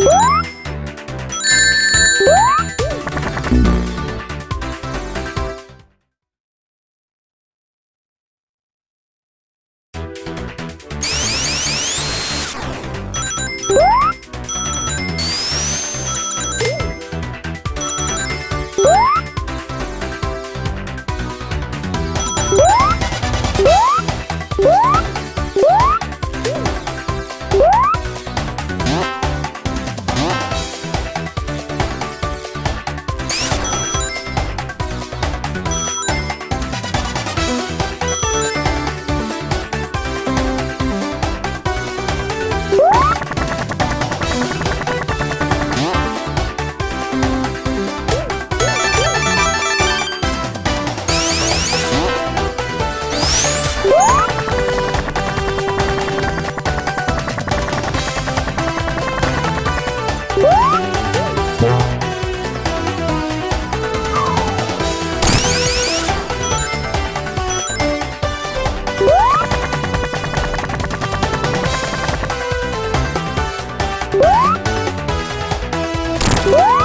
Woo! Woo!